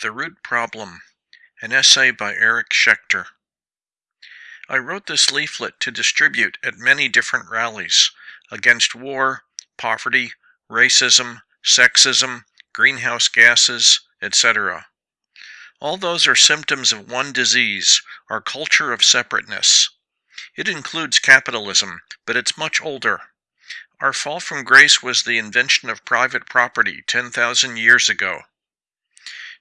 The Root Problem, an essay by Eric Schechter. I wrote this leaflet to distribute at many different rallies against war, poverty, racism, sexism, greenhouse gases, etc. All those are symptoms of one disease, our culture of separateness. It includes capitalism, but it's much older. Our fall from grace was the invention of private property 10,000 years ago.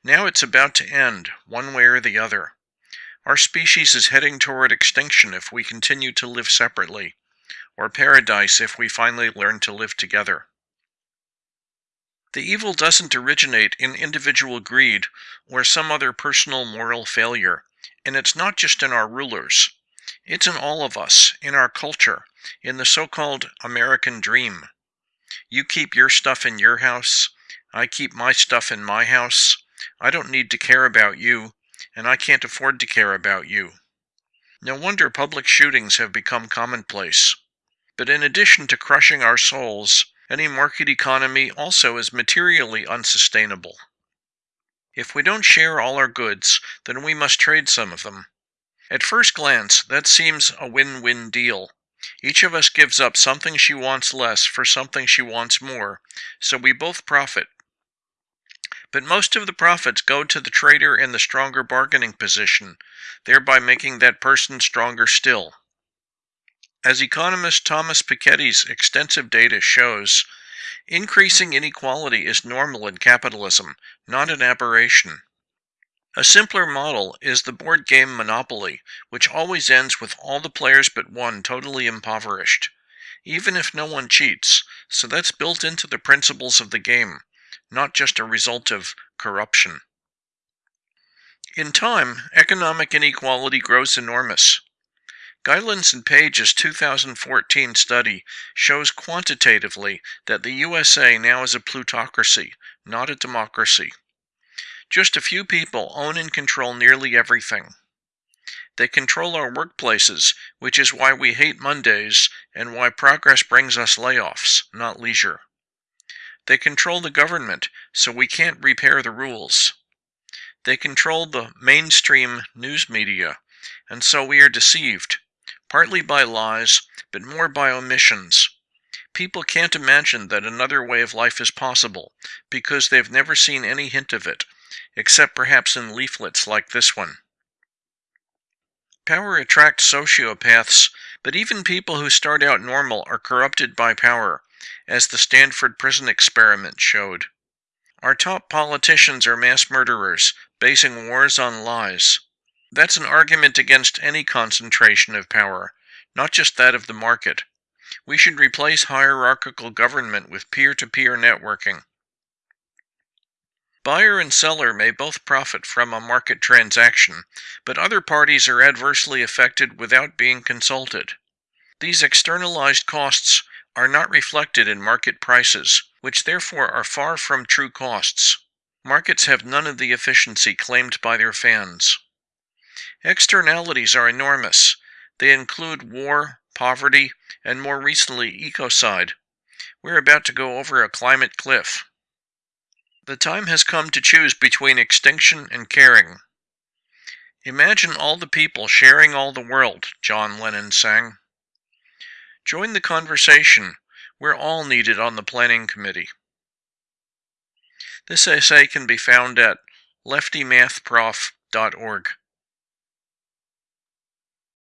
Now it's about to end, one way or the other. Our species is heading toward extinction if we continue to live separately, or paradise if we finally learn to live together. The evil doesn't originate in individual greed or some other personal moral failure, and it's not just in our rulers. It's in all of us, in our culture, in the so-called American dream. You keep your stuff in your house, I keep my stuff in my house, I don't need to care about you, and I can't afford to care about you. No wonder public shootings have become commonplace. But in addition to crushing our souls, any market economy also is materially unsustainable. If we don't share all our goods, then we must trade some of them. At first glance, that seems a win-win deal. Each of us gives up something she wants less for something she wants more, so we both profit. But most of the profits go to the trader in the stronger bargaining position, thereby making that person stronger still. As economist Thomas Piketty's extensive data shows, increasing inequality is normal in capitalism, not an aberration. A simpler model is the board game Monopoly, which always ends with all the players but one totally impoverished, even if no one cheats, so that's built into the principles of the game not just a result of corruption. In time, economic inequality grows enormous. Gilens and Page's 2014 study shows quantitatively that the USA now is a plutocracy, not a democracy. Just a few people own and control nearly everything. They control our workplaces, which is why we hate Mondays and why progress brings us layoffs, not leisure. They control the government, so we can't repair the rules. They control the mainstream news media, and so we are deceived, partly by lies, but more by omissions. People can't imagine that another way of life is possible, because they've never seen any hint of it, except perhaps in leaflets like this one. Power attracts sociopaths, but even people who start out normal are corrupted by power, as the Stanford prison experiment showed. Our top politicians are mass murderers, basing wars on lies. That's an argument against any concentration of power, not just that of the market. We should replace hierarchical government with peer-to-peer -peer networking. Buyer and seller may both profit from a market transaction, but other parties are adversely affected without being consulted. These externalized costs are not reflected in market prices, which therefore are far from true costs. Markets have none of the efficiency claimed by their fans. Externalities are enormous. They include war, poverty, and more recently, ecocide. We're about to go over a climate cliff. The time has come to choose between extinction and caring. Imagine all the people sharing all the world, John Lennon sang. Join the conversation. We're all needed on the planning committee. This essay can be found at leftymathprof.org.